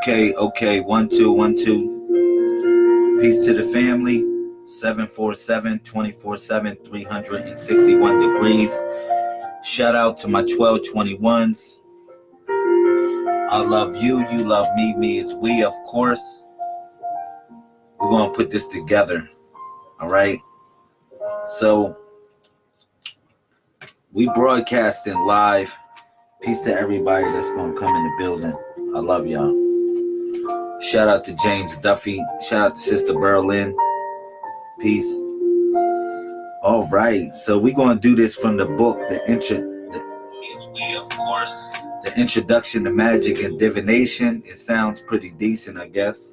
Okay, okay. One, two, one, two. Peace to the family. 747 24 7, 361 degrees. Shout out to my 1221s. I love you. You love me. Me is we, of course. We're going to put this together. All right. So, we broadcasting live. Peace to everybody that's going to come in the building. I love y'all. Shout out to James Duffy. Shout out to Sister Berlin. Peace. All right, so we're going to do this from the book, the intro. The, we, of course, the introduction to magic and divination. It sounds pretty decent, I guess.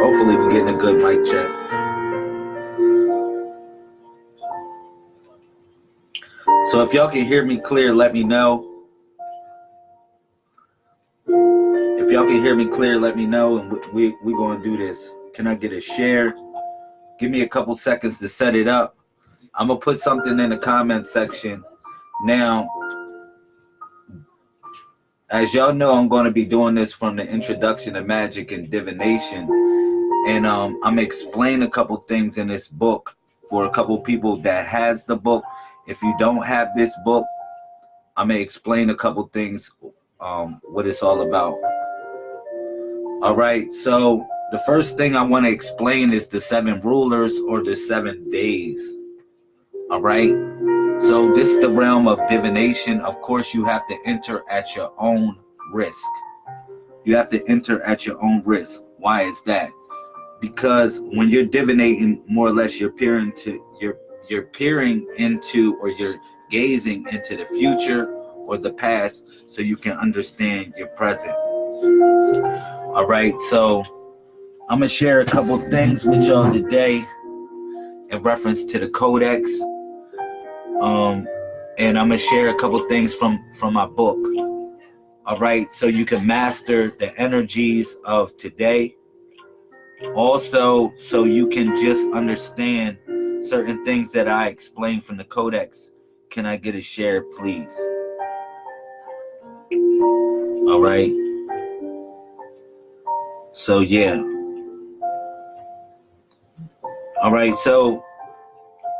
Hopefully, we're getting a good mic check. So if y'all can hear me clear, let me know. If y'all can hear me clear, let me know, and we we, going to do this. Can I get a share? Give me a couple seconds to set it up. I'm gonna put something in the comment section. Now, as y'all know, I'm going to be doing this from the introduction to magic and divination, and um, I'm gonna explain a couple things in this book for a couple people that has the book if you don't have this book, I may explain a couple things, um, what it's all about. All right, so the first thing I want to explain is the seven rulers or the seven days. All right, so this is the realm of divination. Of course, you have to enter at your own risk. You have to enter at your own risk. Why is that? Because when you're divinating, more or less, you're peering to you're peering into or you're gazing into the future or the past so you can understand your present. All right, so I'm gonna share a couple things with y'all today in reference to the codex. Um, and I'm gonna share a couple things from from my book. All right, so you can master the energies of today. Also, so you can just understand certain things that I explain from the codex. Can I get a share, please? All right. So, yeah. All right. So,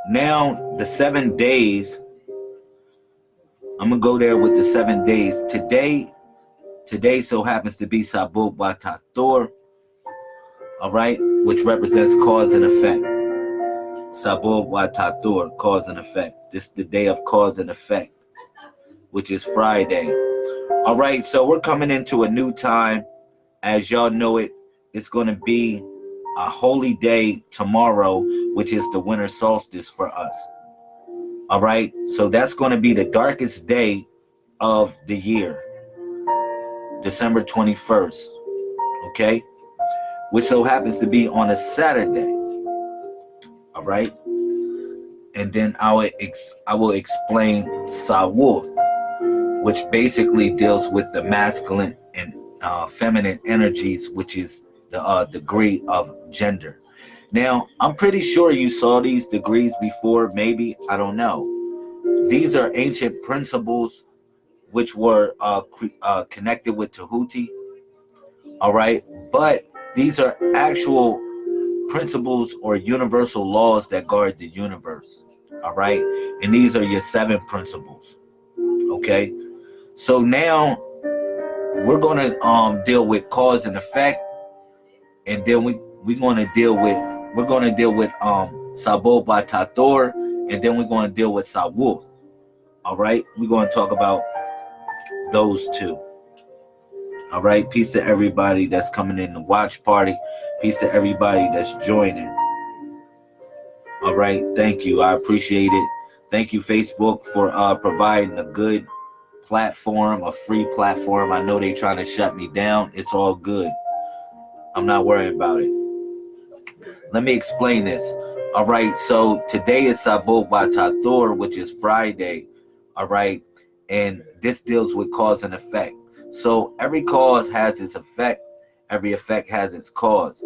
now the seven days, I'm going to go there with the seven days. Today, today so happens to be Sabu Batator, all right, which represents cause and effect. Sabur Watatur, cause and effect. This is the day of cause and effect, which is Friday. All right, so we're coming into a new time. As y'all know it, it's going to be a holy day tomorrow, which is the winter solstice for us. All right, so that's going to be the darkest day of the year, December 21st. Okay, which so happens to be on a Saturday all right and then I will ex I will explain Sawur, which basically deals with the masculine and uh, feminine energies, which is the uh, degree of gender. Now, I'm pretty sure you saw these degrees before, maybe, I don't know. These are ancient principles which were uh, uh, connected with Tahuti, all right? But these are actual principles or universal laws that guard the universe. All right. And these are your seven principles. Okay. So now we're going to um, deal with cause and effect. And then we, we're going to deal with, we're going to deal with um, Sabo Batator. And then we're going to deal with Sawu. All right. We're going to talk about those two. All right. Peace to everybody that's coming in the watch party. Peace to everybody that's joining. All right. Thank you. I appreciate it. Thank you, Facebook, for uh, providing a good platform, a free platform. I know they trying to shut me down. It's all good. I'm not worried about it. Let me explain this. All right. So today is Sabot Batator, which is Friday. All right. And this deals with cause and effect. So every cause has its effect Every effect has its cause.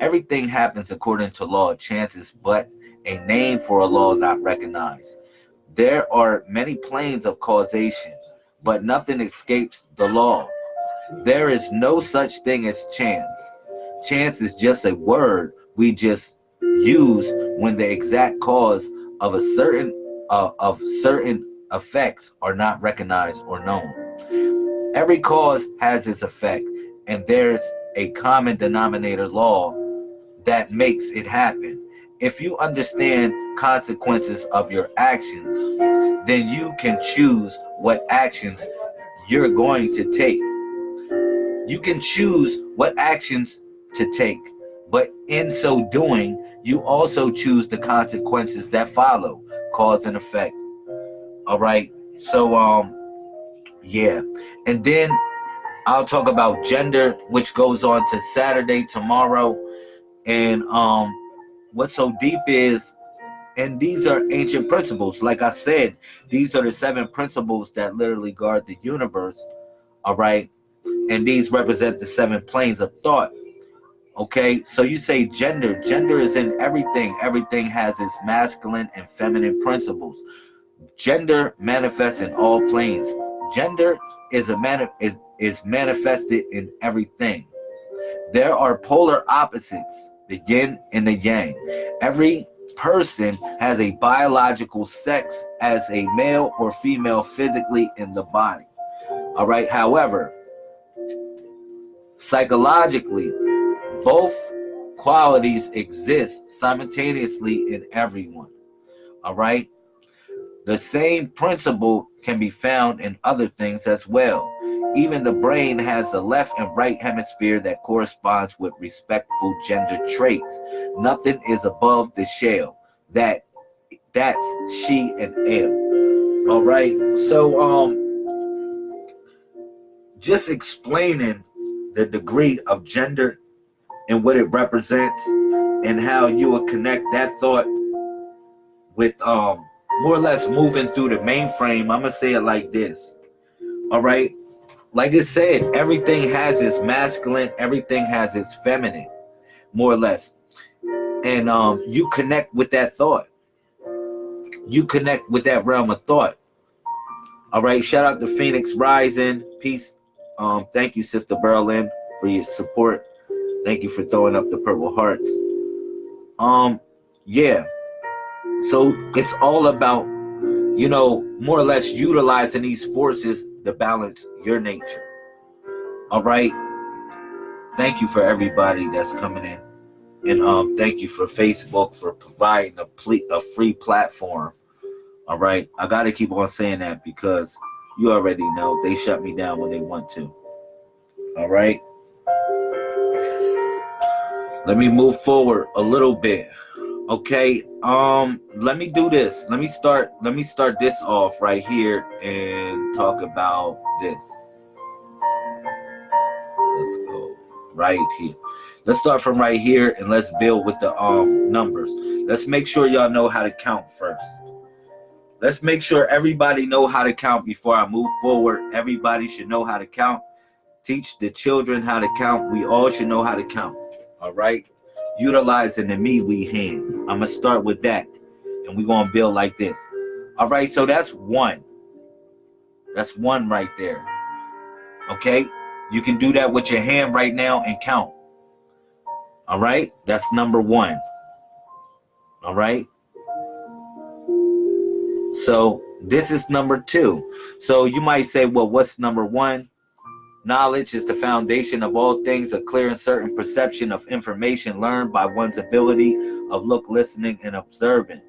Everything happens according to law chances, but a name for a law not recognized. There are many planes of causation, but nothing escapes the law. There is no such thing as chance. Chance is just a word we just use when the exact cause of a certain uh, of certain effects are not recognized or known. Every cause has its effect, and there's a common denominator law that makes it happen. If you understand consequences of your actions, then you can choose what actions you're going to take. You can choose what actions to take, but in so doing, you also choose the consequences that follow, cause and effect. All right. So, um, yeah. And then I'll talk about gender, which goes on to Saturday tomorrow. And um, what's so deep is, and these are ancient principles. Like I said, these are the seven principles that literally guard the universe. All right. And these represent the seven planes of thought. Okay, so you say gender. Gender is in everything. Everything has its masculine and feminine principles. Gender manifests in all planes. Gender is a man is, is manifested in everything. There are polar opposites, the yin and the yang. Every person has a biological sex as a male or female physically in the body. All right. However, psychologically, both qualities exist simultaneously in everyone. All right. The same principle can be found in other things as well. Even the brain has the left and right hemisphere that corresponds with respectful gender traits. Nothing is above the shell. That that's she and am. All right. So um just explaining the degree of gender and what it represents and how you will connect that thought with um more or less moving through the mainframe. I'm gonna say it like this. All right. Like I said, everything has its masculine, everything has its feminine, more or less. And um, you connect with that thought. You connect with that realm of thought. All right. Shout out to Phoenix Rising. Peace. Um, thank you, Sister Berlin, for your support. Thank you for throwing up the purple hearts. Um, yeah. So it's all about, you know, more or less utilizing these forces to balance your nature. All right. Thank you for everybody that's coming in. And um, thank you for Facebook for providing a, ple- a free platform. All right. I got to keep on saying that because you already know they shut me down when they want to. All right. Let me move forward a little bit. Okay, um, let me do this. Let me start. Let me start this off right here and talk about this. Let's go right here. Let's start from right here and let's build with the um numbers. Let's make sure y'all know how to count first. Let's make sure everybody know how to count before I move forward. Everybody should know how to count. Teach the children how to count. We all should know how to count. All right utilizing the me we hand. I'm gonna start with that, and we're gonna build like this. All right, so that's one. That's one right there. Okay, you can do that with your hand right now and count. All right, that's number one. All right. So this is number two. So you might say, well, what's number one? Knowledge is the foundation of all things, a clear and certain perception of information learned by one's ability of look, listening, and observing.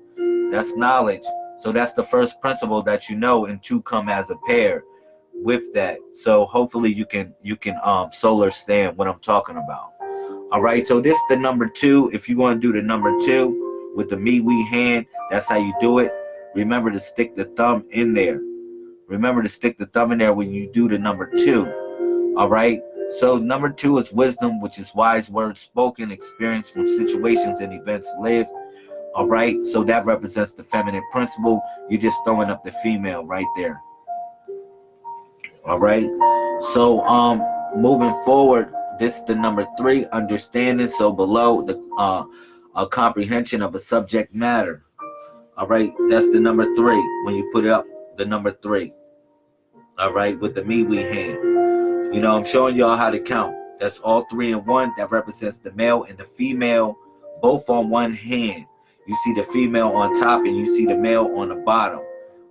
That's knowledge. So that's the first principle that you know, and two come as a pair with that. So hopefully you can you can um solar stand what I'm talking about. All right, so this is the number two. If you want to do the number two with the me we hand, that's how you do it. Remember to stick the thumb in there. Remember to stick the thumb in there when you do the number two. All right. So number two is wisdom, which is wise words spoken, experience from situations and events lived. All right. So that represents the feminine principle. You're just throwing up the female right there. All right. So um moving forward, this is the number three, understanding. So below the uh a comprehension of a subject matter. All right, that's the number three when you put up the number three. All right, with the me we hand. You know, I'm showing y'all how to count. That's all three in one. That represents the male and the female, both on one hand. You see the female on top and you see the male on the bottom.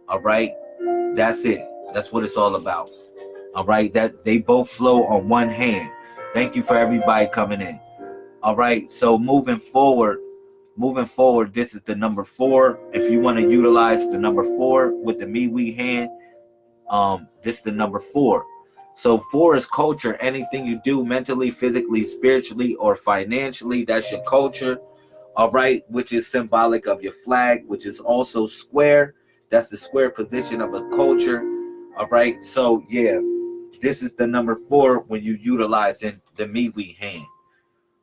All right, that's it. That's what it's all about. All right, that they both flow on one hand. Thank you for everybody coming in. All right, so moving forward, moving forward, this is the number four. If you want to utilize the number four with the me we hand, um, this is the number four. So four is culture. Anything you do mentally, physically, spiritually, or financially, that's your culture. All right, which is symbolic of your flag, which is also square. That's the square position of a culture. All right, so yeah, this is the number four when you utilizing the me we hand.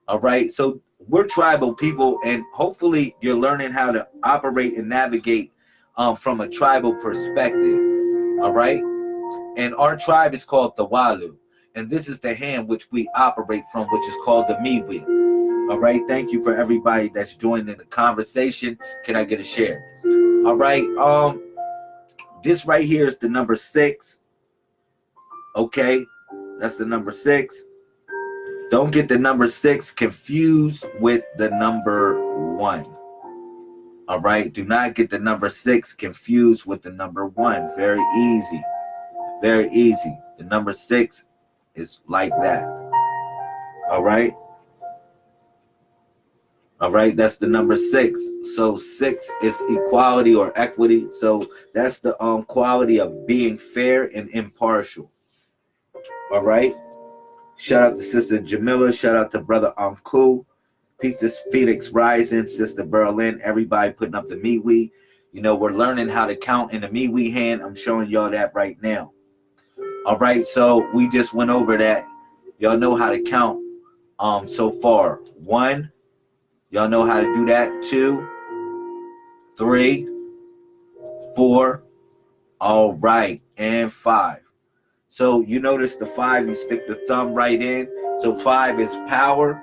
All right, so we're tribal people, and hopefully you're learning how to operate and navigate um, from a tribal perspective. All right, and our tribe is called the Walu, and this is the hand which we operate from, which is called the Miwi. All right, thank you for everybody that's joined in the conversation. Can I get a share? All right, um, this right here is the number six. Okay, that's the number six. Don't get the number six confused with the number one. All right, do not get the number six confused with the number one. Very easy, very easy. The number six is like that. All right. All right, that's the number six. So six is equality or equity. So that's the um quality of being fair and impartial. All right. Shout out to Sister Jamila. Shout out to Brother Uncle. Peace to Phoenix Rising, Sister Berlin. Everybody putting up the MeWe. You know, we're learning how to count in the MeWe hand. I'm showing y'all that right now. All right, so we just went over that. Y'all know how to count um so far. One, y'all know how to do that. Two, three, four, all right, and five. So you notice the five, you stick the thumb right in. So five is power.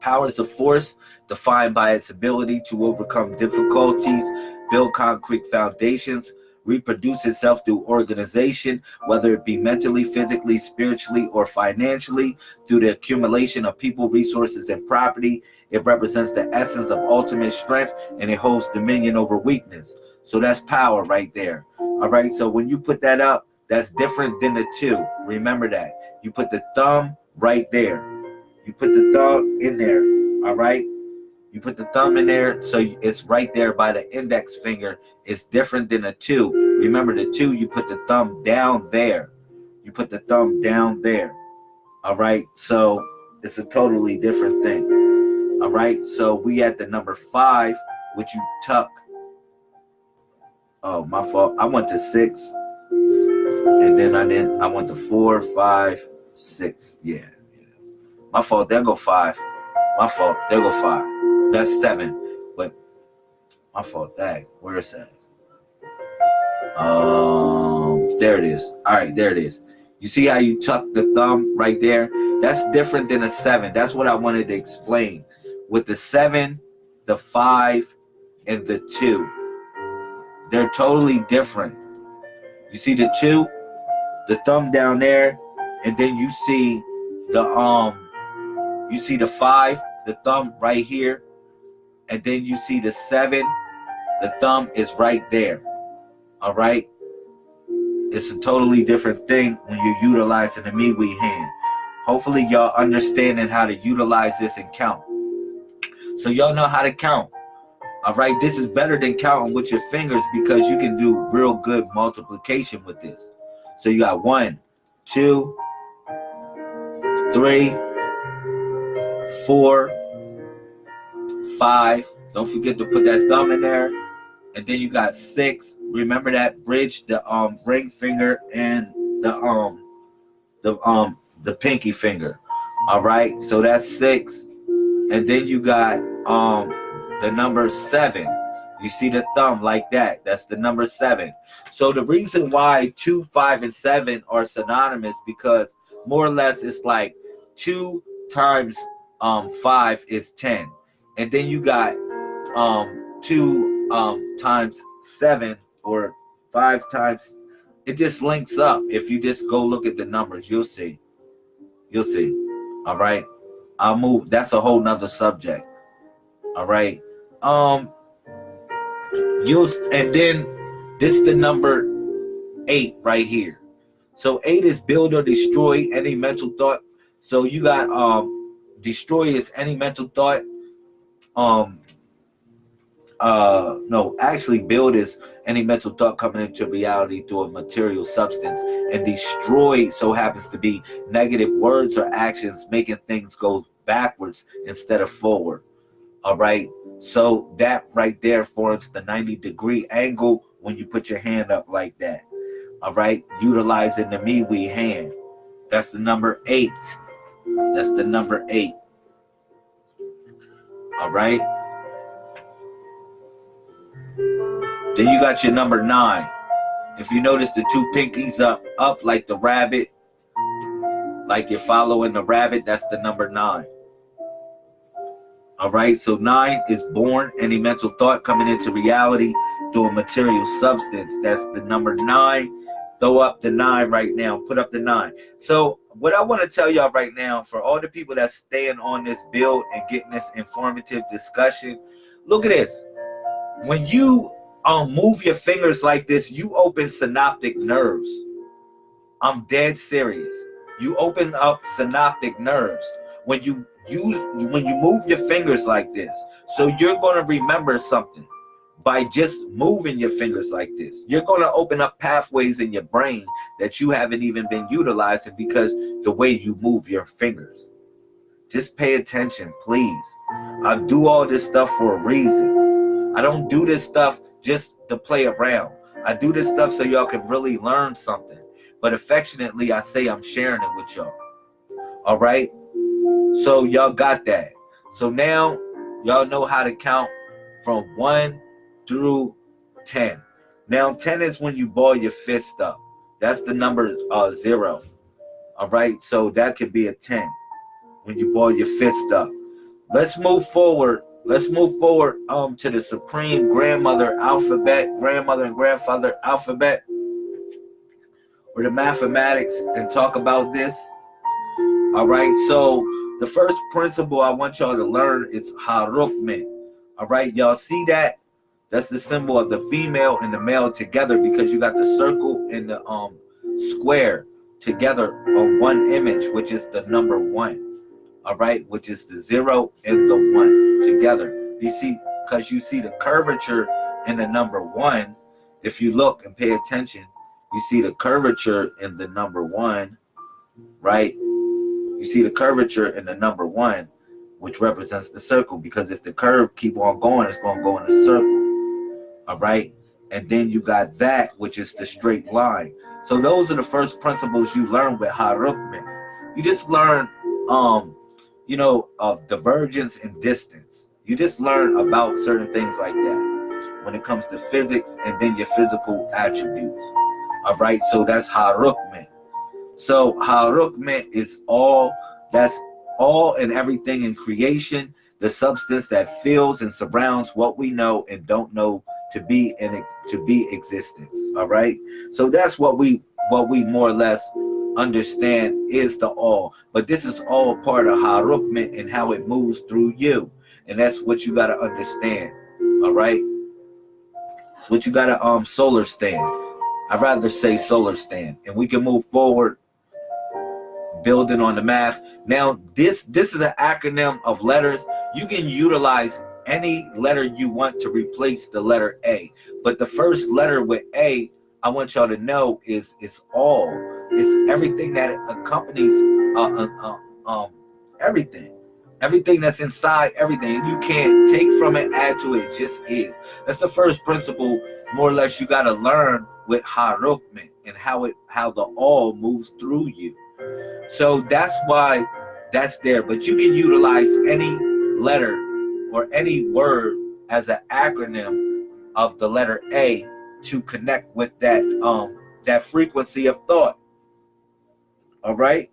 Power is a force defined by its ability to overcome difficulties, build concrete foundations, reproduce itself through organization, whether it be mentally, physically, spiritually, or financially, through the accumulation of people, resources, and property. It represents the essence of ultimate strength and it holds dominion over weakness. So that's power right there. All right. So when you put that up, that's different than the two. Remember that. You put the thumb right there. You put the thumb in there. All right. You put the thumb in there, so it's right there by the index finger. It's different than a two. Remember the two, you put the thumb down there. You put the thumb down there. All right. So it's a totally different thing. All right. So we at the number five, which you tuck. Oh, my fault. I went to six and then I didn't. I went to four, five, six. Yeah, yeah. My fault. There go five. My fault. There go five. That's seven. But my fault. Dang, where is that? Um, there it is. All right, there it is. You see how you tuck the thumb right there? That's different than a seven. That's what I wanted to explain. With the seven, the five, and the two, they're totally different. You see the two, the thumb down there, and then you see the um, you see the five, the thumb right here, and then you see the seven, the thumb is right there. All right. It's a totally different thing when you're utilizing the MeWe hand. Hopefully y'all understanding how to utilize this and count. So y'all know how to count. All right, this is better than counting with your fingers because you can do real good multiplication with this. So you got one, two, three, four, five. Don't forget to put that thumb in there. And then you got six. Remember that bridge, the um ring finger and the um the um the pinky finger. All right, so that's six. And then you got um the number seven. You see the thumb like that. That's the number seven. So the reason why two, five, and seven are synonymous because more or less it's like two times um five is ten. And then you got um two um, times seven or five times, it just links up. If you just go look at the numbers, you'll see. You'll see. All right. I'll move. That's a whole nother subject. All right. Um, you and then this is the number eight right here. So eight is build or destroy any mental thought. So you got um destroy is any mental thought. Um uh no actually build is any mental thought coming into reality through a material substance and destroy so happens to be negative words or actions making things go backwards instead of forward. All right? So that right there forms the 90 degree angle when you put your hand up like that. All right? Utilizing the me we hand. That's the number eight. That's the number eight all right? Then you got your number nine. If you notice the two pinkies up up like the rabbit like you're following the rabbit that's the number nine. All right? So nine is born any mental thought coming into reality through a material substance. That's the number nine. Throw up the nine right now. Put up the nine. So what i want to tell y'all right now for all the people that's staying on this build and getting this informative discussion look at this. When you um move your fingers like this you open synaptic nerves. I'm dead serious. You open up synaptic nerves. When you use when you move your fingers like this so you're going to remember something by just moving your fingers like this. You're going to open up pathways in your brain that you haven't even been utilizing because the way you move your fingers. Just pay attention, please. I do all this stuff for a reason. I don't do this stuff just to play around. I do this stuff so y'all can really learn something. But affectionately, I say I'm sharing it with y'all. All right? So y'all got that. So now y'all know how to count from one through 10. Now 10 is when you ball your fist up. That's the number uh, zero. All right, so that could be a 10 when you ball your fist up. Let's move forward. Let's move forward um to the supreme grandmother alphabet, grandmother and grandfather alphabet, or the mathematics, and talk about this. All right, so the first principle I want y'all to learn is harukme. All right, y'all see that? That's the symbol of the female and the male together because you got the circle and the um square together on one image, which is the number one. All right, which is the zero and the one together. You see, because you see the curvature in the number one. If you look and pay attention, you see the curvature in the number one, right? You see the curvature in the number one, which represents the circle. Because if the curve keep on going, it's going to go in a circle all right? And then you got that which is the straight line. So those are the first principles you learn with harukmen you just learn um you know of divergence and distance. You just learn about certain things like that when it comes to physics and then your physical attributes all right? So that's harukmen so harukmen is all that's all and everything in creation the substance that fills and surrounds what we know and don't know to be in to be existence all right? So that's what we what we more or less understand is the all. But this is all part of harukment and how it moves through you. And that's what you got to understand all right? It's what you got to um solar stand. I'd rather say solar stand. And we can move forward building on the math. Now this this is an acronym of letters. You can utilize any letter you want to replace the letter A. But the first letter with A, I want y'all to know is is all. It's everything that accompanies uh, uh, uh, um everything. Everything that's inside everything. You can't take from it, add to it, just is. That's the first principle, more or less, you gotta learn with Harukman and how it how the all moves through you. So that's why that's there. But you can utilize any letter or any word as an acronym of the letter A to connect with that um that frequency of thought. All right.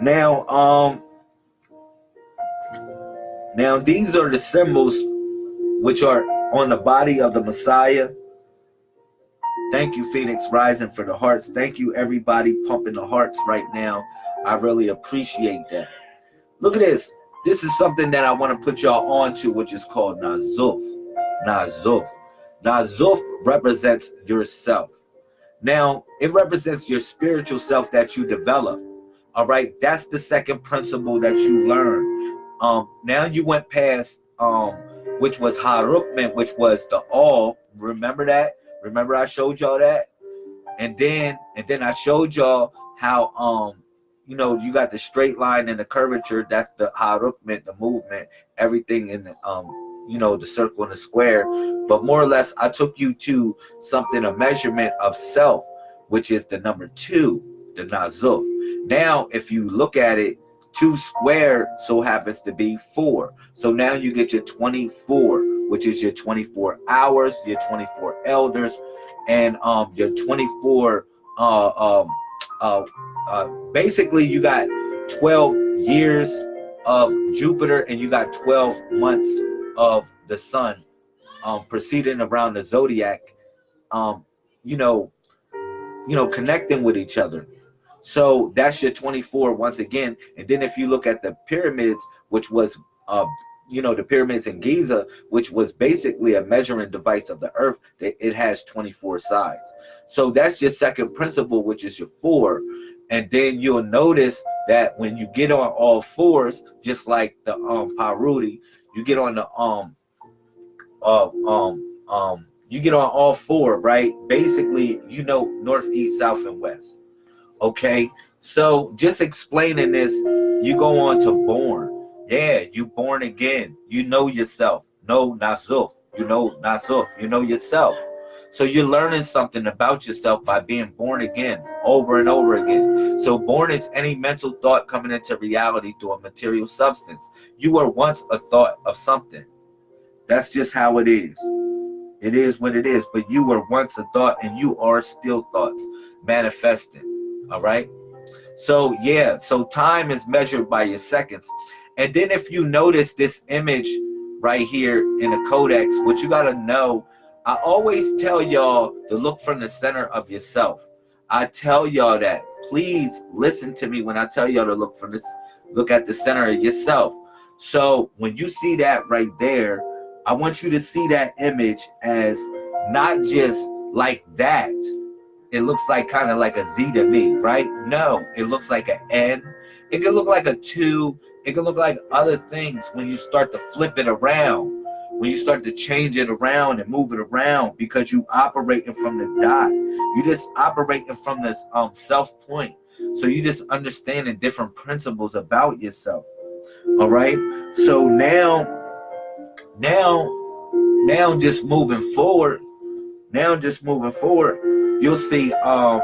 Now, um, now these are the symbols which are on the body of the Messiah. Thank you, Phoenix Rising, for the hearts. Thank you, everybody pumping the hearts right now. I really appreciate that. Look at this. This is something that I want to put y'all on to, which is called Nazuf. Nazuf. Nazuf represents yourself. Now, it represents your spiritual self that you develop. All right, that's the second principle that you learn. Um, now you went past um, which was Harukman, which was the all. Remember that? Remember I showed y'all that? And then and then I showed y'all how um you know you got the straight line and the curvature, that's the Harukman, the movement, everything in the um you know the circle and the square. But more or less I took you to something, a measurement of self, which is the number two, the Nazuf. Now, if you look at it, two squared so happens to be four. So now you get your 24, which is your 24 hours, your 24 elders, and um your 24 uh um uh, uh basically you got 12 years of Jupiter and you got 12 months of the sun um proceeding around the zodiac um you know you know connecting with each other so that's your 24 once again. And then if you look at the pyramids, which was, uh, you know, the pyramids in Giza, which was basically a measuring device of the earth, that it has 24 sides. So that's your second principle, which is your four. And then you'll notice that when you get on all fours, just like the um Parudi, you get on the um uh, um um you get on all four, right? Basically, you know, north, east, south, and west. Okay, so just explaining this, you go on to born. Yeah, you born again. You know yourself. No, Nazuf. You know Nazuf. You know yourself. So you're learning something about yourself by being born again over and over again. So born is any mental thought coming into reality through a material substance. You were once a thought of something. That's just how it is. It is what it is. But you were once a thought and you are still thoughts manifesting all right so yeah so time is measured by your seconds and then if you notice this image right here in the codex what you got to know i always tell y'all to look from the center of yourself i tell y'all that please listen to me when i tell y'all to look from this look at the center of yourself so when you see that right there i want you to see that image as not just like that it looks like kind of like a Z to me, right? No, it looks like an N. It could look like a two. It can look like other things when you start to flip it around, when you start to change it around and move it around because you operating from the dot. You just operating from this um self point. So you just understanding different principles about yourself. All right. So now, now, now just moving forward, now just moving forward, you'll see um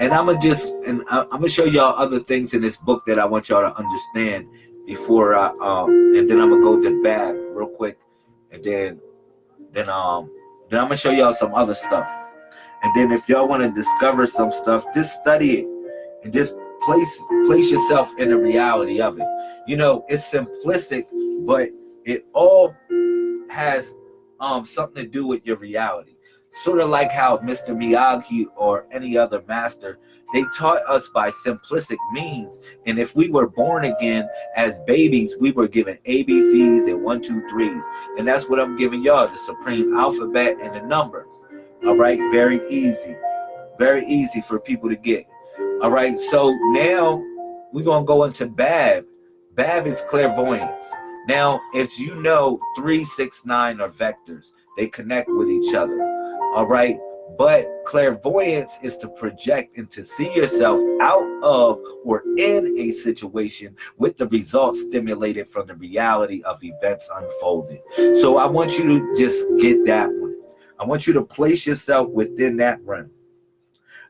and i'm gonna just and i'm gonna show y'all other things in this book that i want y'all to understand before i um and then i'm gonna go to bab real quick. And then then um then i'm gonna show y'all some other stuff. And then if y'all want to discover some stuff just study it. And just place place yourself in the reality of it. You know it's simplistic but it all has um something to do with your reality sort of like how Mr. Miyagi or any other master, they taught us by simplistic means. And if we were born again as babies, we were given ABCs and one, two, threes. And that's what I'm giving y'all, the supreme alphabet and the numbers. All right, very easy. Very easy for people to get. All right, so now we're to go into Bab. Bab is clairvoyance. Now, if you know three, six, nine are vectors, they connect with each other all right? But clairvoyance is to project and to see yourself out of or in a situation with the results stimulated from the reality of events unfolding. So i want you to just get that one. I want you to place yourself within that realm.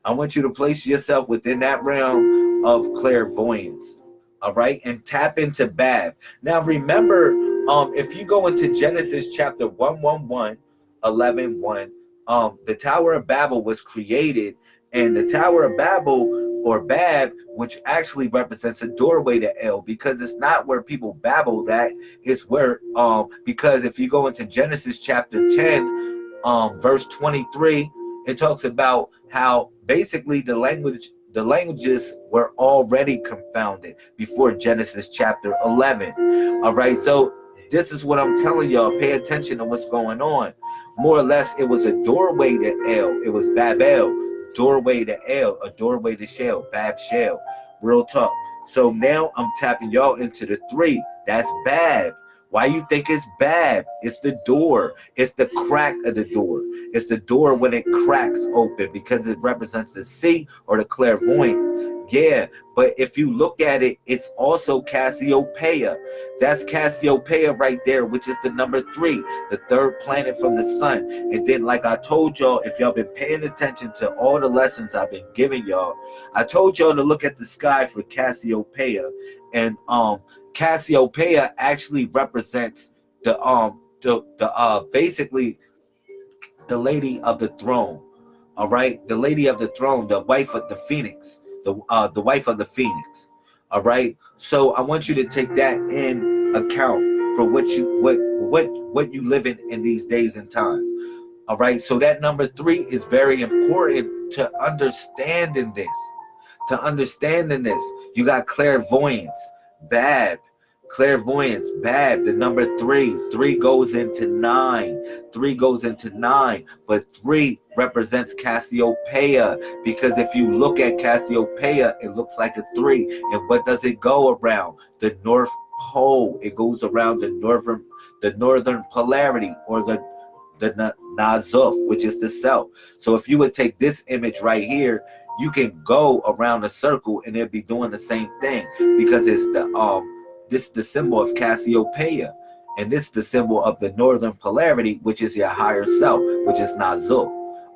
I want you to place yourself within that realm of clairvoyance. All right? And tap into bab now remember um if you go into genesis chapter 111 11 1 um, the Tower of Babel was created And the Tower of Babel or Bab, which actually represents a doorway to El, because it's not where people babble that, it's where um because if you go into Genesis chapter 10, um, verse 23, it talks about how basically the language the languages were already confounded before Genesis chapter 11. All right, so this is what I'm telling y'all. Pay attention to what's going on. More or less, it was a doorway to El. It was Babel doorway to El, a doorway to Shell, Bab Shell. Real talk. So now I'm tapping y'all into the three. That's Bab. Why you think it's Bab? It's the door. It's the crack of the door. It's the door when it cracks open because it represents the sea or the clairvoyance. Yeah, but if you look at it, it's also Cassiopeia. That's Cassiopeia right there, which is the number three, the third planet from the sun. And then, like I told y'all, if y'all been paying attention to all the lessons I've been giving y'all, I told y'all to look at the sky for Cassiopeia. And um Cassiopeia actually represents the um the the uh basically the lady of the throne. All right, the lady of the throne, the wife of the phoenix the uh, the wife of the phoenix. All right. So I want you to take that in account for what you what what what you live in in these days and time. All right. So that number three is very important to understanding this. To understanding this, you got clairvoyance, Bab, clairvoyance Bab the number three. Three goes into nine. Three goes into nine but three represents cassiopeia because if you look at cassiopeia it looks like a three. And what does it go around? The north pole. It goes around the northern the northern polarity or the the nazuf which is the south so if you would take this image right here you can go around a circle and it'd be doing the same thing because it's the um this is the symbol of Cassiopeia. And this is the symbol of the northern polarity, which is your higher self, which is Nazul.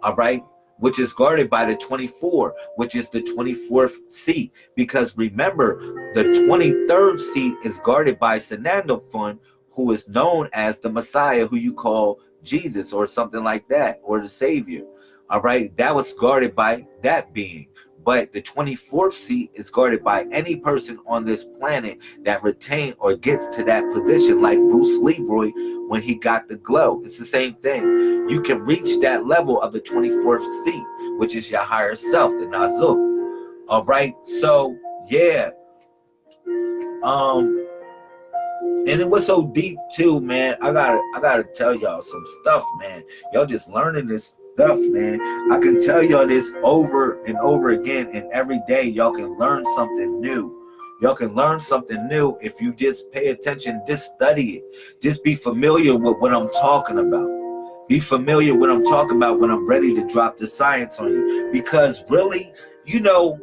All right? Which is guarded by the 24, which is the 24th seat. Because remember, the 23rd seat is guarded by Fun, who is known as the Messiah, who you call Jesus or something like that, or the Savior. All right, that was guarded by that being. But the 24th seat is guarded by any person on this planet that retain or gets to that position, like Bruce Leroy when he got the glow. It's the same thing. You can reach that level of the 24th seat, which is your higher self, the Nazuk. All right. So yeah. Um, and it was so deep too, man. I gotta, I gotta tell y'all some stuff, man. Y'all just learning this stuff, man. I can tell y'all this over and over again, and every day y'all can learn something new. Y'all can learn something new if you just pay attention, just study it. Just be familiar with what I'm talking about. Be familiar with what I'm talking about when I'm ready to drop the science on you. Because really, you know,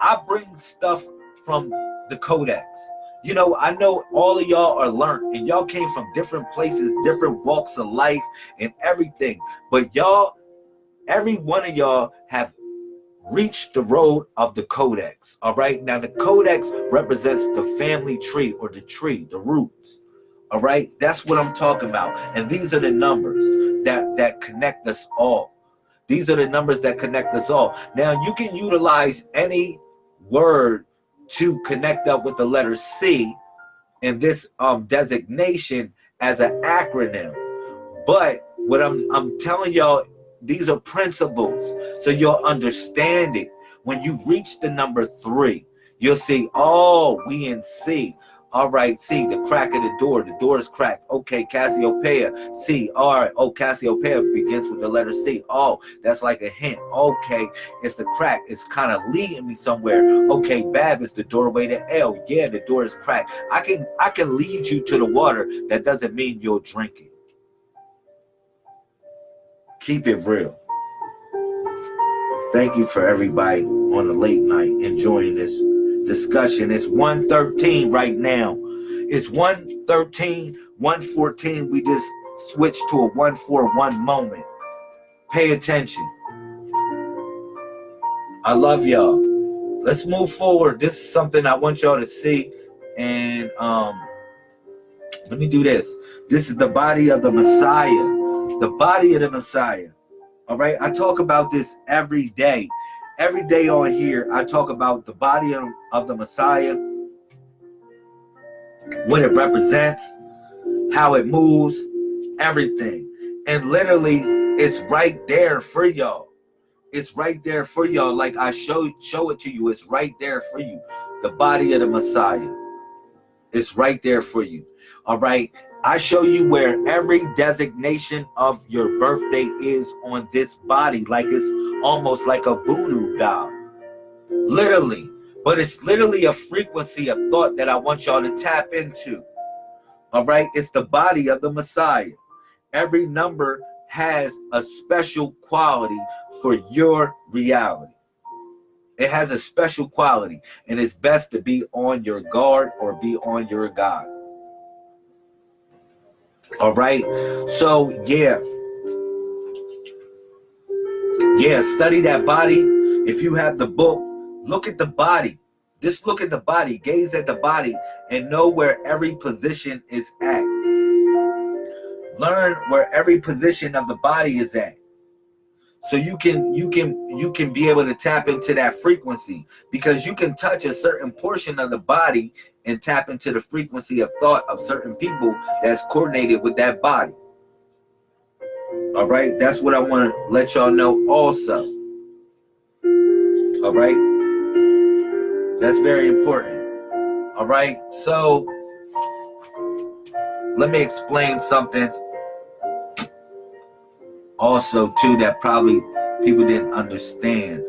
I bring stuff from the codex. You know, I know all of y'all are learned and y'all came from different places, different walks of life and everything. But y'all every one of y'all have reached the road of the codex all right? Now the codex represents the family tree or the tree the roots all right? That's what i'm talking about. And these are the numbers that that connect us all. These are the numbers that connect us all. Now you can utilize any word to connect up with the letter c in this um designation as an acronym. But what i'm i'm telling y'all these are principles. So you'll understand it. When you reach the number three, you'll see, oh, we in C. All right, C, the crack of the door. The door is cracked. Okay, Cassiopeia. C, all right. Oh, Cassiopeia begins with the letter C. Oh, that's like a hint. Okay, it's the crack. It's kind of leading me somewhere. Okay, Bab is the doorway to L. Yeah, the door is cracked. I can I can lead you to the water. That doesn't mean you'll drink it. Keep it real. Thank you for everybody on the late night enjoying this discussion. It's 113 right now. It's 113, 114. We just switched to a 141 moment. Pay attention. I love y'all. Let's move forward. This is something I want y'all to see. And um, let me do this. This is the body of the Messiah the body of the Messiah. All right, I talk about this every day, every day on here, I talk about the body of, the Messiah, what it represents, how it moves, everything. And literally, it's right there for y'all. It's right there for y'all. Like I show show it to you. It's right there for you. The body of the Messiah. It's right there for you. All right. I show you where every designation of your birthday is on this body. Like it's almost like a voodoo doll. Literally. But it's literally a frequency of thought that I want y'all to tap into. All right. It's the body of the Messiah. Every number has a special quality for your reality. It has a special quality, and it's best to be on your guard or be on your guard. All right. So, yeah. Yeah, study that body. If you have the book, look at the body. Just look at the body, gaze at the body, and know where every position is at. Learn where every position of the body is at so you can you can you can be able to tap into that frequency because you can touch a certain portion of the body and tap into the frequency of thought of certain people that's coordinated with that body. All right that's what i want to let y'all know also. All right that's very important. All right so let me explain something also too that probably people didn't understand.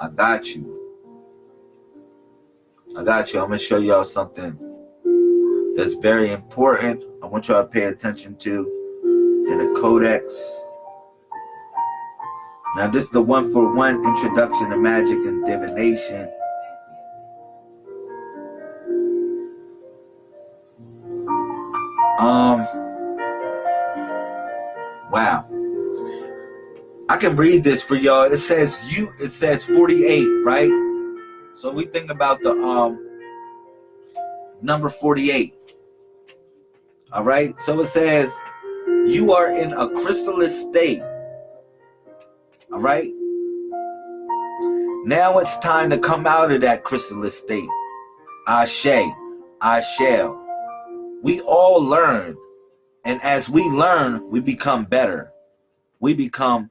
I got you. I got you. I'm gonna show y'all something that's very important. I want y'all to pay attention to in the codex. Now this is the one for one introduction to magic and divination. Um Wow. I can read this for y'all. It says you it says 48, right? So we think about the um number 48. All right? So it says you are in a crystalline state. All right? Now it's time to come out of that crystalline state. Ashe, I shall. We all learn and as we learn, we become better. We become,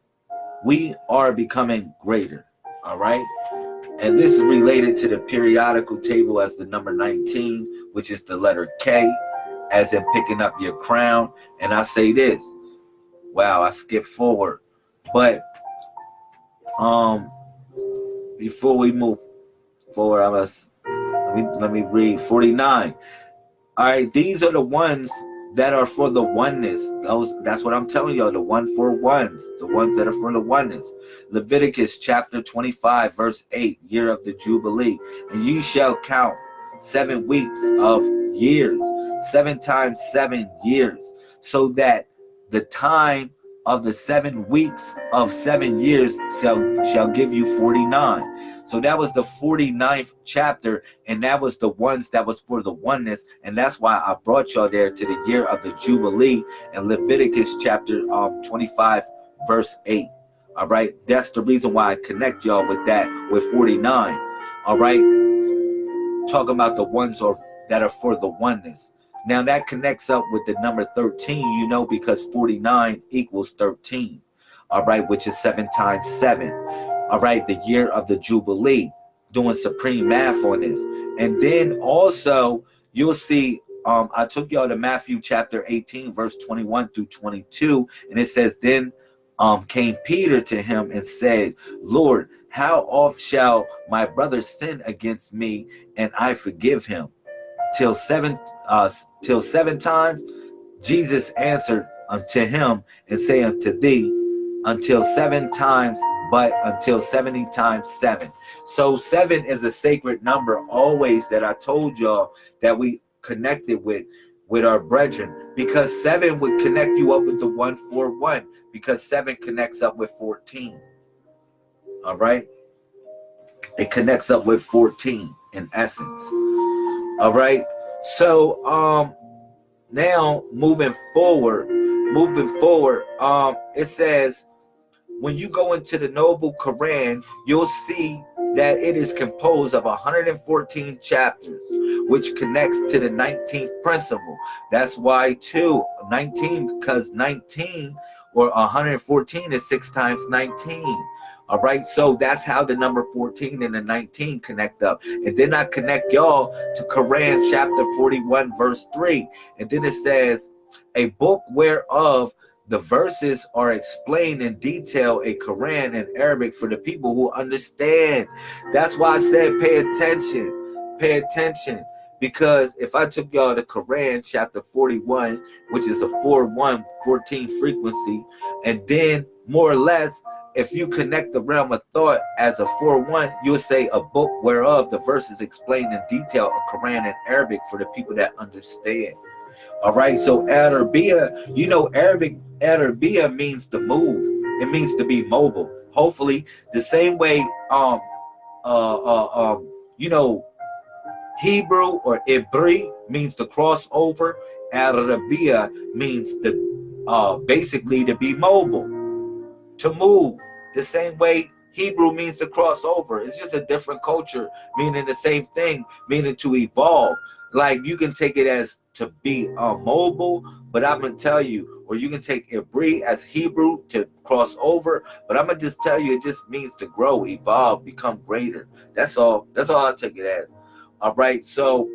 we are becoming greater. All right. And this is related to the periodical table as the number 19, which is the letter K, as in picking up your crown. And I say this. Wow, I skipped forward. But um before we move forward, I must let me let me read 49. All right, these are the ones that are for the oneness. Those that's what I'm telling y'all, the one for ones, the ones that are for the oneness. Leviticus chapter 25, verse 8, year of the Jubilee. And you shall count seven weeks of years, seven times seven years, so that the time of the seven weeks of seven years shall shall give you 49 so that was the 49th chapter, and that was the ones that was for the oneness. And that's why I brought y'all there to the year of the Jubilee in Leviticus chapter um, 25, verse 8. All right. That's the reason why I connect y'all with that with 49. All right. Talking about the ones or that are for the oneness. Now that connects up with the number 13, you know, because 49 equals 13. All right, which is seven times seven all right, the year of the Jubilee, doing supreme math on this. And then also, you'll see, um, I took y'all to Matthew chapter 18, verse 21 through 22, and it says, Then um, came Peter to him and said, Lord, how oft shall my brother sin against me and I forgive him? Till seven, uh, till seven times? Jesus answered unto him and say unto thee, until seven times but until 70 times 7. So 7 is a sacred number always that I told y'all that we connected with with our brethren because 7 would connect you up with the 141 because 7 connects up with 14. All right? It connects up with 14 in essence. All right? So um now moving forward, moving forward, um it says when you go into the Noble Quran, you'll see that it is composed of 114 chapters, which connects to the 19th principle. That's why, two, 19, because 19 or 114 is 6 times 19. All right, so that's how the number 14 and the 19 connect up. And then I connect y'all to Quran chapter 41, verse 3. And then it says, A book whereof the verses are explained in detail a Quran in Arabic for the people who understand. That's why I said pay attention. Pay attention. Because if I took y'all to Quran chapter 41, which is a 4-1, 14 frequency, and then more or less, if you connect the realm of thought as a 4-1, you'll say a book whereof the verses explained in detail a Quran in Arabic for the people that understand. All right, so Arabia, you know, Arabic Arabia means to move. It means to be mobile. Hopefully, the same way, um, uh, uh, um, you know, Hebrew or Ibri means to cross over. Arabia means to, uh, basically to be mobile, to move. The same way Hebrew means to cross over. It's just a different culture, meaning the same thing, meaning to evolve. Like you can take it as to be uh, mobile, but I'm gonna tell you, or you can take Ibri as Hebrew to cross over, but I'm gonna just tell you, it just means to grow, evolve, become greater. That's all. That's all I take it as. All right, so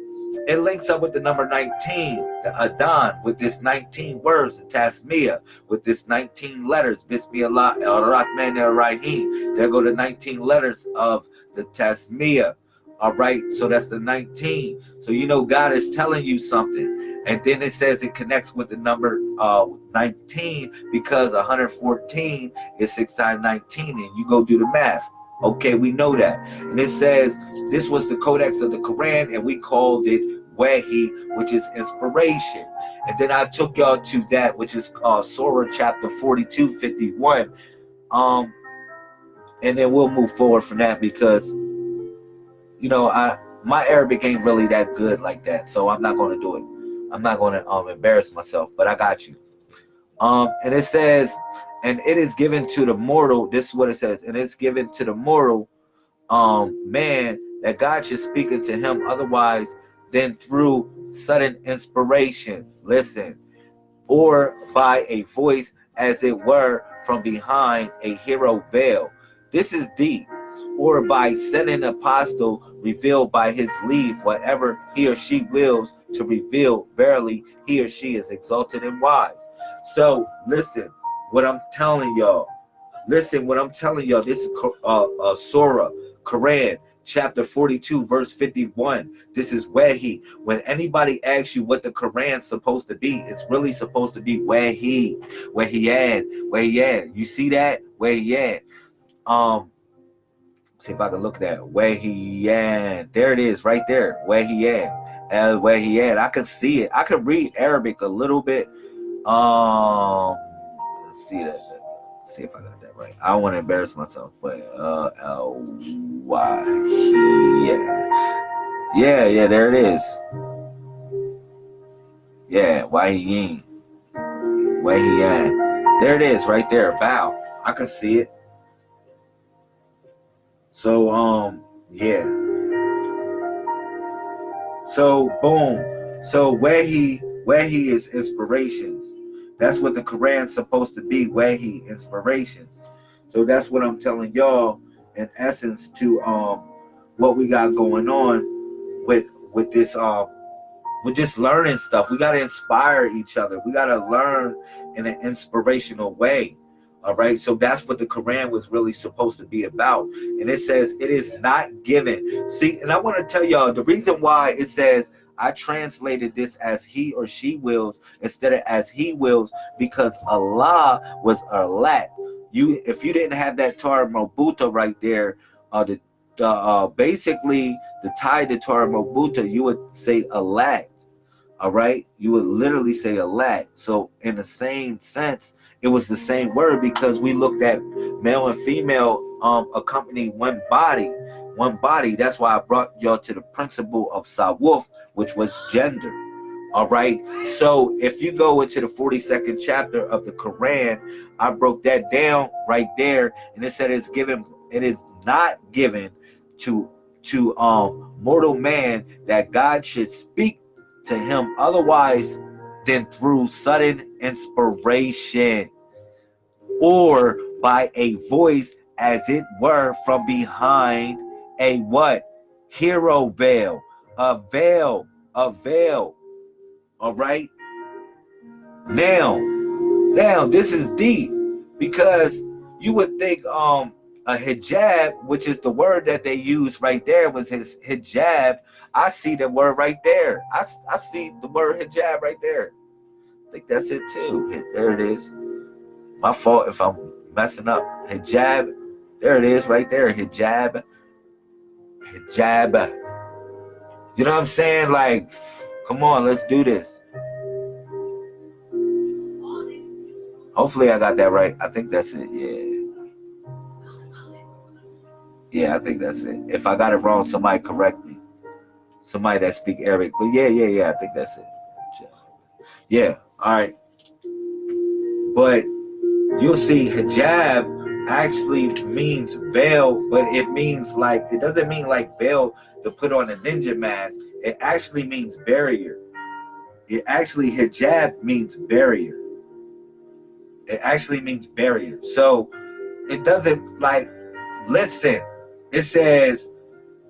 it links up with the number 19, the Adon, with this 19 words, the Tasmiyah, with this 19 letters, Bismillah ar-Rahman ar-Rahim. There go the 19 letters of the Tasmiyah. All right, so that's the 19. So you know God is telling you something. And then it says it connects with the number uh, 19 because 114 is 6 times 19. And you go do the math. Okay, we know that. And it says this was the codex of the Quran, and we called it Wahi, which is inspiration. And then I took y'all to that, which is uh, Surah chapter 42, 51. Um, and then we'll move forward from that because you know, I my Arabic ain't really that good like that, so I'm not going to do it. I'm not going to um embarrass myself, but I got you. Um, and it says, and it is given to the mortal. This is what it says, and it's given to the mortal um man that God should speak unto him otherwise than through sudden inspiration. Listen, or by a voice as it were from behind a hero veil. This is deep or by sending an apostle revealed by his leave whatever he or she wills to reveal verily he or she is exalted and wise. So listen what i'm telling y'all listen what i'm telling y'all this is uh, uh surah quran chapter 42 verse 51 this is where he when anybody asks you what the quran's supposed to be it's really supposed to be where he where he at where he at. You see that? Where he at? Um See if I can look at that. Where he at? There it is, right there. Where he at? Uh, where he at? I can see it. I can read Arabic a little bit. Um, let's see that. Let's see if I got that right. I don't want to embarrass myself, but uh, L Y. Yeah, yeah, yeah. There it is. Yeah, why he ain't? Where he at? There it is, right there. Bow. I can see it. So um yeah. So boom. So where he where he is inspirations. That's what the Quran's supposed to be, where he inspirations. So that's what I'm telling y'all in essence to um what we got going on with with this um we're just learning stuff. We got to inspire each other. We got to learn in an inspirational way. All right. So that's what the Quran was really supposed to be about. And it says it is not given. See, and I want to tell y'all the reason why it says I translated this as he or she wills instead of as he wills because Allah was Alat. You if you didn't have that Torah Mobuta right there, uh the, the uh basically the tie to Torah Mobuta, you would say Alat. All right, you would literally say Alat. So in the same sense, it was the same word because we looked at male and female um accompany one body one body. That's why i brought y'all to the principle of sawuf which was gender. All right. So if you go into the 42nd chapter of the Quran, I broke that down right there, and it said it's given, it is not given to to um mortal man that God should speak to him. Otherwise than through sudden inspiration or by a voice as it were from behind a what? Hero veil. A veil. A veil. All right? Now now this is deep because you would think um a hijab, which is the word that they use right there, was his hijab. I see the word right there. I, I see the word hijab right there. I think that's it too. There it is. My fault if I'm messing up. Hijab. There it is right there. Hijab. Hijab. You know what I'm saying? Like, come on, let's do this. Hopefully I got that right. I think that's it. Yeah. Yeah, I think that's it. If I got it wrong, somebody correct me. Somebody that speak Arabic. But yeah, yeah, yeah, I think that's it. Yeah, all right. But you'll see hijab actually means veil, but it means like, it doesn't mean like veil to put on a ninja mask. It actually means barrier. It actually, hijab means barrier. It actually means barrier. So it doesn't like, listen, it says,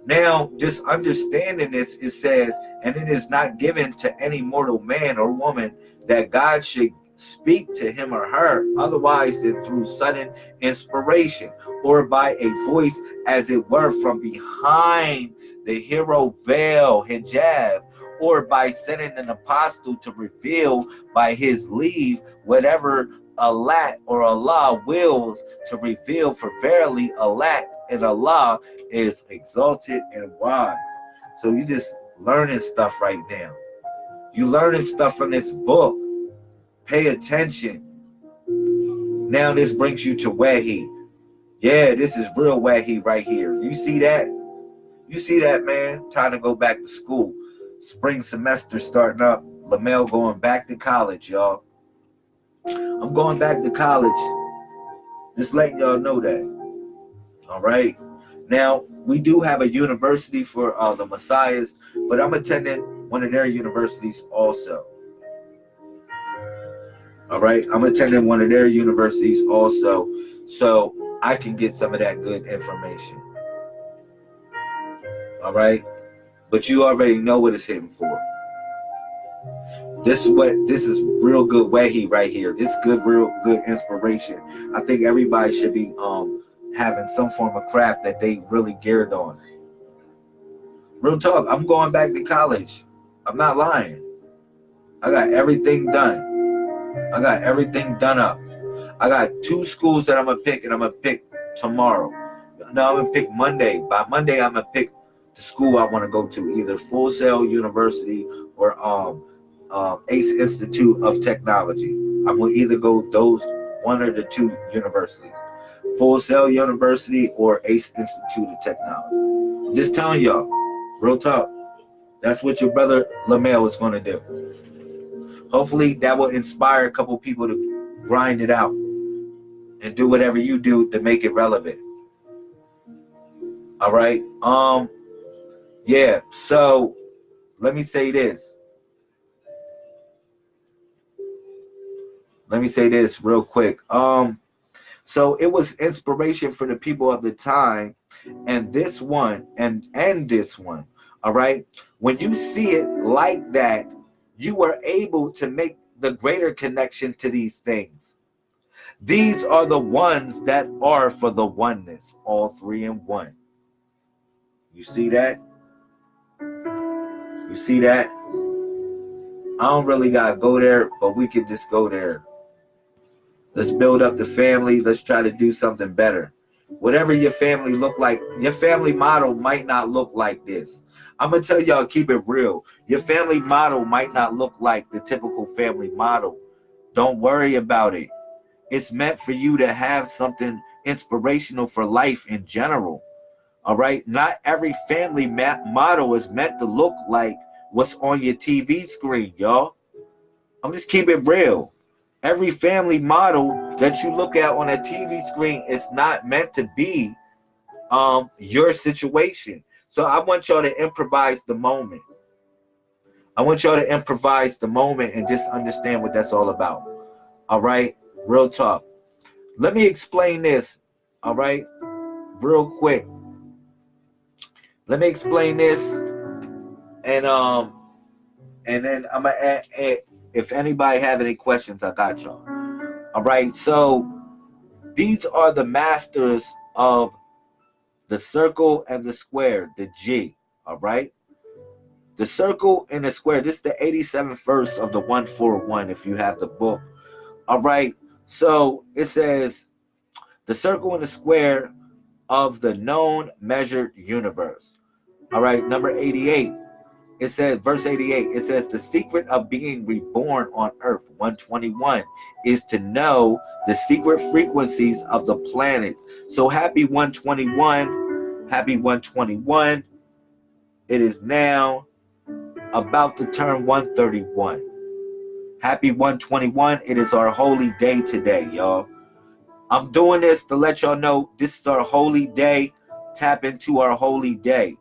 now just understanding this, it says, and it is not given to any mortal man or woman that God should speak to him or her otherwise than through sudden inspiration or by a voice as it were from behind the hero veil hijab or by sending an apostle to reveal by his leave whatever Allah or Allah wills to reveal. For verily Allah and Allah is exalted and wise. So you just learning stuff right now. You learning stuff from this book. Pay attention. Now this brings you to Wahi. Yeah, this is real Wahi right here. You see that? You see that, man? Time to go back to school. Spring semester starting up. Lamel going back to college, y'all. I'm going back to college. Just letting y'all know that. All right. Now, we do have a university for uh, the Messiahs, but I'm attending one of their universities also. All right. I'm attending one of their universities also, so I can get some of that good information. All right. But you already know what it's hitting for. This is what this is real good wahi right here. This good, real good inspiration. I think everybody should be um having some form of craft that they really geared on. Real talk, I'm going back to college. I'm not lying. I got everything done. I got everything done up. I got two schools that I'm gonna pick and I'm gonna pick tomorrow. No, I'm gonna pick Monday. By Monday, I'm gonna pick the school I want to go to, either Full Sail University or um, um, Ace Institute of Technology. I'm gonna either go those one or the two universities. Full Sail University or Ace Institute of Technology. Just telling y'all, real talk. That's what your brother Lamel is going to do. Hopefully that will inspire a couple people to grind it out and do whatever you do to make it relevant. All right. Um, yeah. So let me say this. Let me say this real quick. Um, so it was inspiration for the people of the time. And this one and and this one, all right. When you see it like that, you are able to make the greater connection to these things. These are the ones that are for the oneness, all three in one. You see that? You see that? I don't really gotta go there, but we could just go there Let's build up the family. Let's try to do something better. Whatever your family look like, your family model might not look like this. I'm gonna tell y'all, keep it real. Your family model might not look like the typical family model. Don't worry about it. It's meant for you to have something inspirational for life in general. All right. Not every family model is meant to look like what's on your TV screen, y'all. I'm just keeping it real. Every family model that you look at on a TV screen is not meant to be um, your situation. So I want y'all to improvise the moment. I want y'all to improvise the moment and just understand what that's all about. All right, real talk. Let me explain this. All right, real quick. Let me explain this, and um, and then I'm gonna add, add if anybody have any questions, I got y'all. All right, so these are the masters of the circle and the square, the G. All right. The circle and the square. This is the 87th verse of the 141 if you have the book. All right. So it says the circle and the square of the known measured universe. All right. Number 88. It says, verse 88, it says, the secret of being reborn on earth, 121, is to know the secret frequencies of the planets. So happy 121, happy 121. It is now about to turn 131. Happy 121. It is our holy day today, y'all. I'm doing this to let y'all know this is our holy day. Tap into our holy day.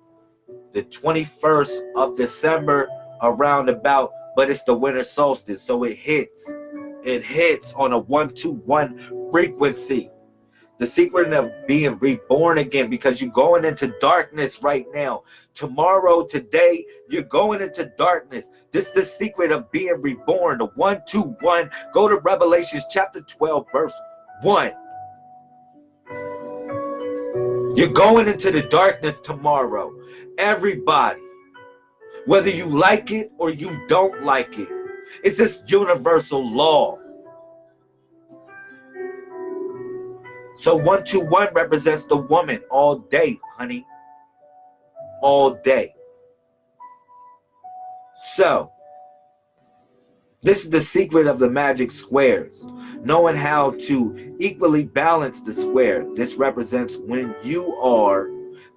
The 21st of December around about, but it's the winter solstice, so it hits. It hits on a 121 frequency the secret of being reborn again because you're going into darkness right now. Tomorrow, today, you're going into darkness. This is the secret of being reborn. The one, two, one. Go to Revelations chapter 12, verse 1. You're going into the darkness tomorrow. Everybody, whether you like it or you don't like it, it's this universal law. So 121 represents the woman all day, honey. All day. So, this is the secret of the magic squares. Knowing how to equally balance the square. This represents when you are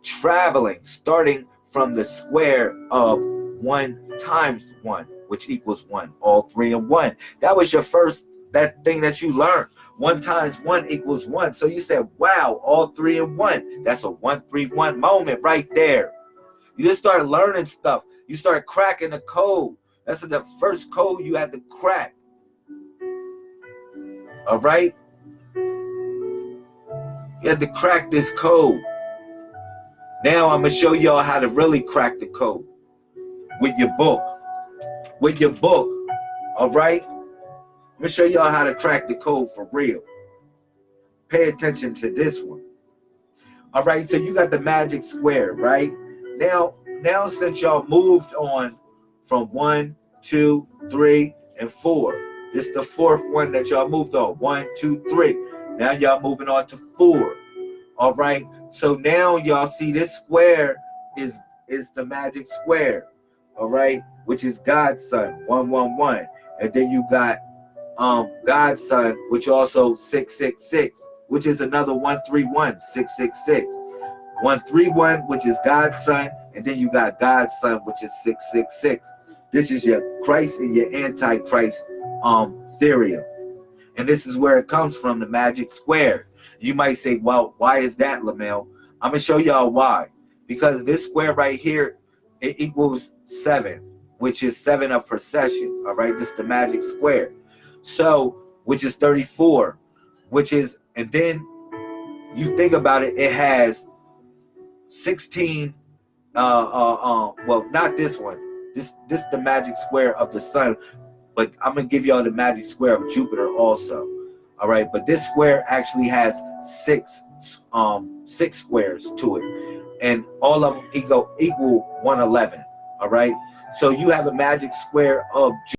traveling, starting from the square of 1 times 1, which equals 1. All three and 1. That was your first that thing that you learned. One times one equals one. So you said, wow, all three and one. That's a one, three, one moment right there. You just start learning stuff. You start cracking the code. That's the first code you had to crack. All right? You had to crack this code. Now I'm going to show y'all how to really crack the code with your book. With your book. All right? I'm gonna show y'all how to crack the code for real. Pay attention to this one. All right, so you got the magic square, right? Now, now since y'all moved on from one, two, three, and four, this is the fourth one that y'all moved on. One, two, three. Now y'all moving on to four. All right. So now y'all see this square is is the magic square. All right, which is God's son, one, one, one. And then you got um God's son, which also 666, which is another 131, 666. 131, which is God's son, and then you got God's son, which is 666. This is your Christ and your Antichrist um theory. And this is where it comes from, the magic square. You might say, well, why is that, Lamel? I'm gonna show y'all why. Because this square right here, it equals seven, which is seven of procession. All right, this is the magic square. So, which is 34, which is, and then you think about it, it has 16, uh, uh, uh, well, not this one. This, this is the magic square of the sun, but I'm gonna give y'all the magic square of Jupiter also. All right, but this square actually has six, um, six squares to it, and all of them equal equal 111. All right, so you have a magic square of